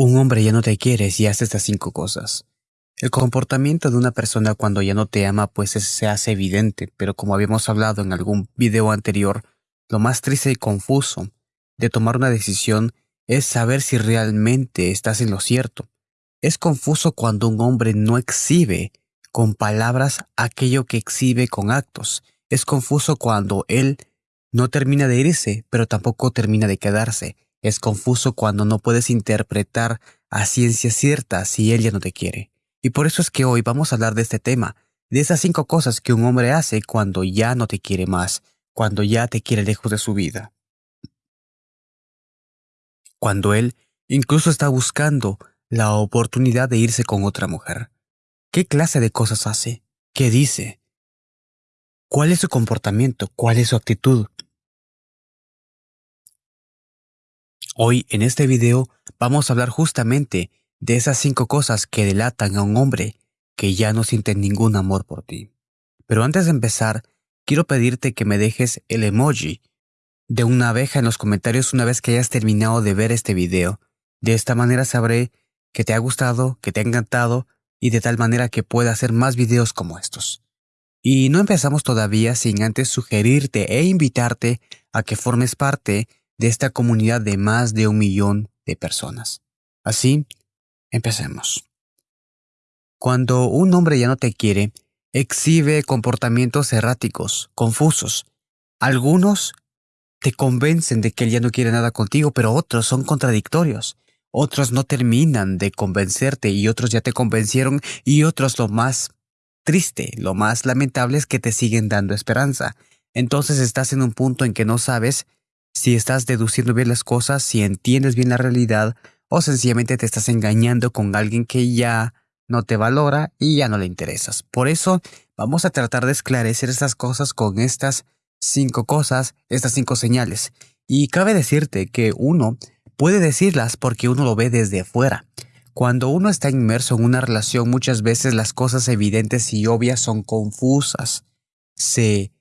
Un hombre ya no te quiere si hace estas cinco cosas. El comportamiento de una persona cuando ya no te ama pues se hace evidente, pero como habíamos hablado en algún video anterior, lo más triste y confuso de tomar una decisión es saber si realmente estás en lo cierto. Es confuso cuando un hombre no exhibe con palabras aquello que exhibe con actos. Es confuso cuando él no termina de irse, pero tampoco termina de quedarse. Es confuso cuando no puedes interpretar a ciencia cierta si él ya no te quiere. Y por eso es que hoy vamos a hablar de este tema, de esas cinco cosas que un hombre hace cuando ya no te quiere más, cuando ya te quiere lejos de su vida. Cuando él incluso está buscando la oportunidad de irse con otra mujer. ¿Qué clase de cosas hace? ¿Qué dice? ¿Cuál es su comportamiento? ¿Cuál es su actitud? Hoy en este video vamos a hablar justamente de esas cinco cosas que delatan a un hombre que ya no siente ningún amor por ti. Pero antes de empezar, quiero pedirte que me dejes el emoji de una abeja en los comentarios una vez que hayas terminado de ver este video. De esta manera sabré que te ha gustado, que te ha encantado y de tal manera que pueda hacer más videos como estos. Y no empezamos todavía sin antes sugerirte e invitarte a que formes parte de esta comunidad de más de un millón de personas. Así, empecemos. Cuando un hombre ya no te quiere, exhibe comportamientos erráticos, confusos. Algunos te convencen de que él ya no quiere nada contigo, pero otros son contradictorios. Otros no terminan de convencerte y otros ya te convencieron y otros lo más triste, lo más lamentable es que te siguen dando esperanza. Entonces estás en un punto en que no sabes si estás deduciendo bien las cosas, si entiendes bien la realidad o sencillamente te estás engañando con alguien que ya no te valora y ya no le interesas. Por eso vamos a tratar de esclarecer estas cosas con estas cinco cosas, estas cinco señales. Y cabe decirte que uno puede decirlas porque uno lo ve desde afuera. Cuando uno está inmerso en una relación muchas veces las cosas evidentes y obvias son confusas. Se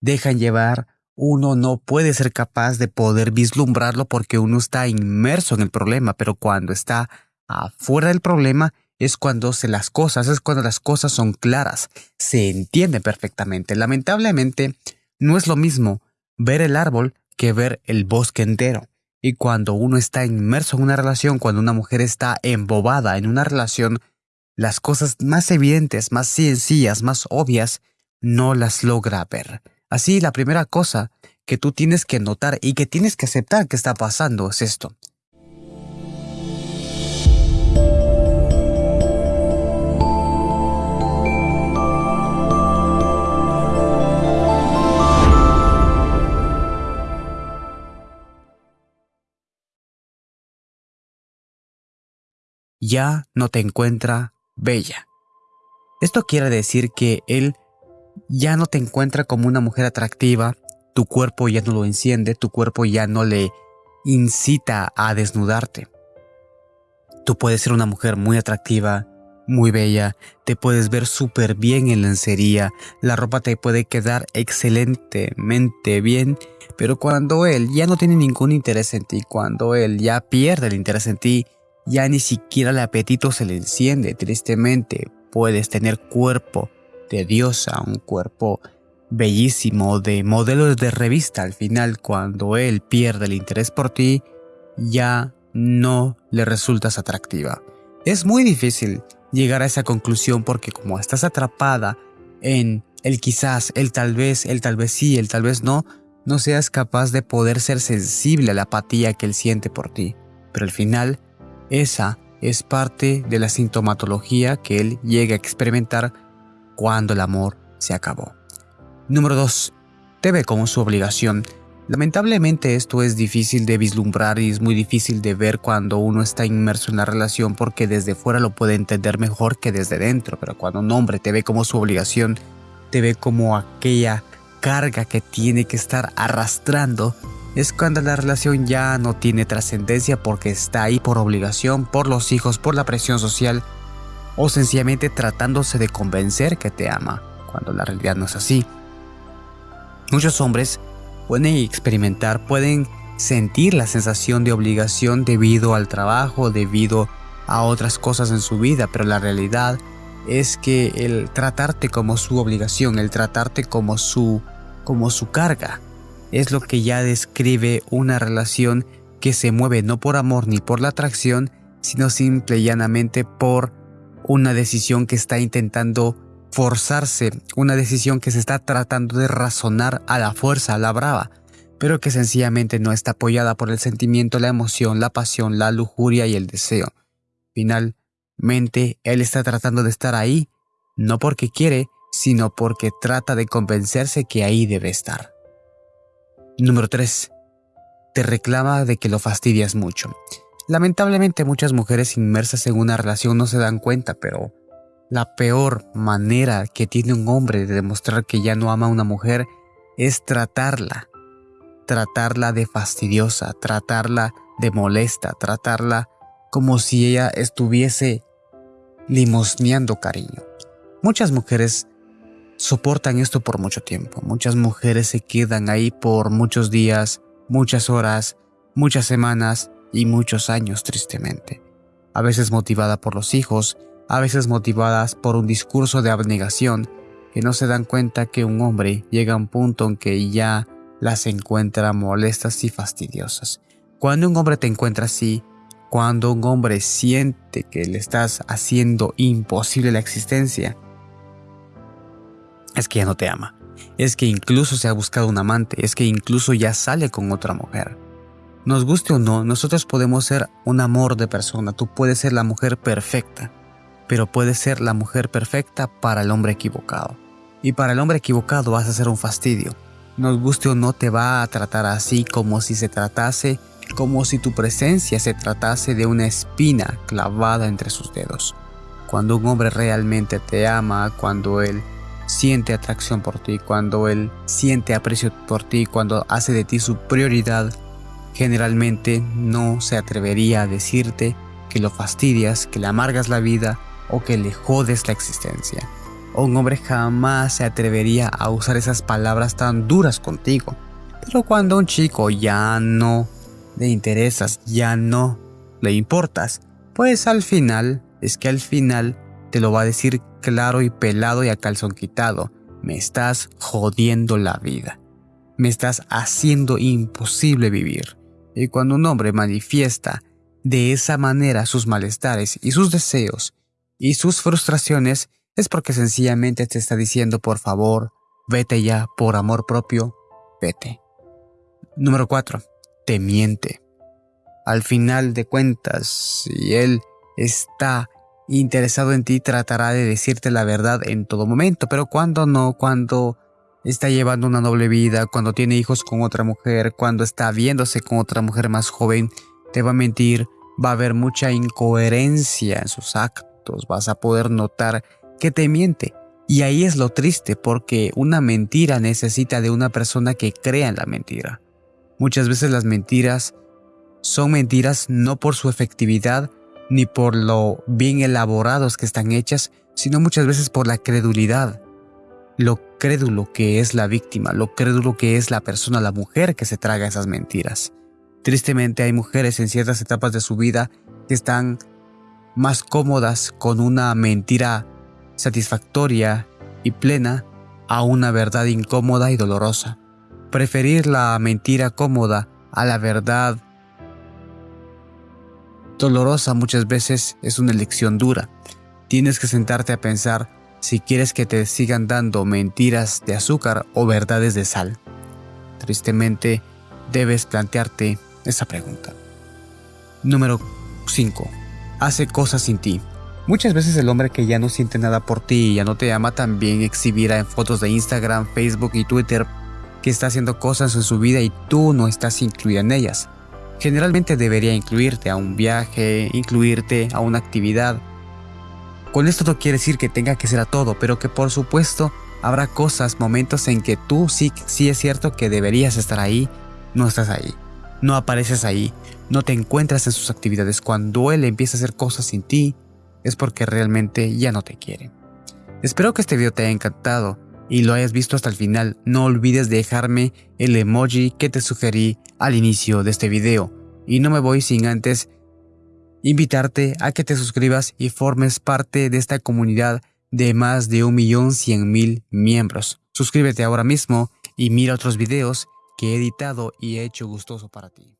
dejan llevar uno no puede ser capaz de poder vislumbrarlo porque uno está inmerso en el problema, pero cuando está afuera del problema es cuando se las cosas, es cuando las cosas son claras, se entiende perfectamente. Lamentablemente, no es lo mismo ver el árbol que ver el bosque entero. Y cuando uno está inmerso en una relación, cuando una mujer está embobada en una relación, las cosas más evidentes, más sencillas, más obvias, no las logra ver. Así, la primera cosa que tú tienes que notar y que tienes que aceptar que está pasando es esto. ya no te encuentra bella. Esto quiere decir que él ya no te encuentra como una mujer atractiva, tu cuerpo ya no lo enciende, tu cuerpo ya no le incita a desnudarte. Tú puedes ser una mujer muy atractiva, muy bella, te puedes ver súper bien en lencería, la ropa te puede quedar excelentemente bien, pero cuando él ya no tiene ningún interés en ti, cuando él ya pierde el interés en ti, ya ni siquiera el apetito se le enciende, tristemente, puedes tener cuerpo de diosa, un cuerpo bellísimo de modelos de revista. Al final, cuando él pierde el interés por ti, ya no le resultas atractiva. Es muy difícil llegar a esa conclusión porque como estás atrapada en el quizás, el tal vez, el tal vez sí, el tal vez no, no seas capaz de poder ser sensible a la apatía que él siente por ti. Pero al final, esa es parte de la sintomatología que él llega a experimentar cuando el amor se acabó. Número 2. Te ve como su obligación. Lamentablemente esto es difícil de vislumbrar y es muy difícil de ver cuando uno está inmerso en la relación porque desde fuera lo puede entender mejor que desde dentro, pero cuando un hombre te ve como su obligación, te ve como aquella carga que tiene que estar arrastrando, es cuando la relación ya no tiene trascendencia porque está ahí por obligación, por los hijos, por la presión social o sencillamente tratándose de convencer que te ama, cuando la realidad no es así. Muchos hombres pueden experimentar, pueden sentir la sensación de obligación debido al trabajo, debido a otras cosas en su vida, pero la realidad es que el tratarte como su obligación, el tratarte como su como su carga, es lo que ya describe una relación que se mueve no por amor ni por la atracción, sino simple y llanamente por una decisión que está intentando forzarse, una decisión que se está tratando de razonar a la fuerza, a la brava, pero que sencillamente no está apoyada por el sentimiento, la emoción, la pasión, la lujuria y el deseo. Finalmente, él está tratando de estar ahí, no porque quiere, sino porque trata de convencerse que ahí debe estar. Número 3. Te reclama de que lo fastidias mucho. Lamentablemente muchas mujeres inmersas en una relación no se dan cuenta, pero la peor manera que tiene un hombre de demostrar que ya no ama a una mujer es tratarla. Tratarla de fastidiosa, tratarla de molesta, tratarla como si ella estuviese limosneando cariño. Muchas mujeres soportan esto por mucho tiempo. Muchas mujeres se quedan ahí por muchos días, muchas horas, muchas semanas y muchos años tristemente. A veces motivada por los hijos, a veces motivadas por un discurso de abnegación que no se dan cuenta que un hombre llega a un punto en que ya las encuentra molestas y fastidiosas. Cuando un hombre te encuentra así, cuando un hombre siente que le estás haciendo imposible la existencia, es que ya no te ama. Es que incluso se ha buscado un amante, es que incluso ya sale con otra mujer. Nos guste o no, nosotros podemos ser un amor de persona, tú puedes ser la mujer perfecta, pero puedes ser la mujer perfecta para el hombre equivocado. Y para el hombre equivocado vas a ser un fastidio. Nos guste o no te va a tratar así como si se tratase, como si tu presencia se tratase de una espina clavada entre sus dedos. Cuando un hombre realmente te ama, cuando él siente atracción por ti, cuando él siente aprecio por ti, cuando hace de ti su prioridad, generalmente no se atrevería a decirte que lo fastidias, que le amargas la vida o que le jodes la existencia. Un hombre jamás se atrevería a usar esas palabras tan duras contigo. Pero cuando un chico ya no le interesas, ya no le importas, pues al final, es que al final te lo va a decir claro y pelado y a calzón quitado. Me estás jodiendo la vida. Me estás haciendo imposible vivir. Y cuando un hombre manifiesta de esa manera sus malestares y sus deseos y sus frustraciones, es porque sencillamente te está diciendo por favor, vete ya, por amor propio, vete. Número 4. Te miente. Al final de cuentas, si él está interesado en ti tratará de decirte la verdad en todo momento, pero cuando no, cuando está llevando una noble vida, cuando tiene hijos con otra mujer, cuando está viéndose con otra mujer más joven, te va a mentir, va a haber mucha incoherencia en sus actos, vas a poder notar que te miente. Y ahí es lo triste, porque una mentira necesita de una persona que crea en la mentira. Muchas veces las mentiras son mentiras no por su efectividad, ni por lo bien elaborados que están hechas, sino muchas veces por la credulidad. Lo crédulo que es la víctima, lo crédulo que es la persona, la mujer que se traga esas mentiras. Tristemente hay mujeres en ciertas etapas de su vida que están más cómodas con una mentira satisfactoria y plena a una verdad incómoda y dolorosa. Preferir la mentira cómoda a la verdad dolorosa muchas veces es una elección dura. Tienes que sentarte a pensar si quieres que te sigan dando mentiras de azúcar o verdades de sal. Tristemente, debes plantearte esa pregunta. Número 5. Hace cosas sin ti. Muchas veces el hombre que ya no siente nada por ti y ya no te ama también exhibirá en fotos de Instagram, Facebook y Twitter que está haciendo cosas en su vida y tú no estás incluida en ellas. Generalmente debería incluirte a un viaje, incluirte a una actividad. Con esto no quiere decir que tenga que ser a todo, pero que por supuesto habrá cosas, momentos en que tú sí, sí es cierto que deberías estar ahí, no estás ahí. No apareces ahí, no te encuentras en sus actividades. Cuando él empieza a hacer cosas sin ti, es porque realmente ya no te quiere. Espero que este video te haya encantado. y lo hayas visto hasta el final, no olvides dejarme el emoji que te sugerí al inicio de este video. Y no me voy sin antes invitarte a que te suscribas y formes parte de esta comunidad de más de 1.100.000 miembros. Suscríbete ahora mismo y mira otros videos que he editado y he hecho gustoso para ti.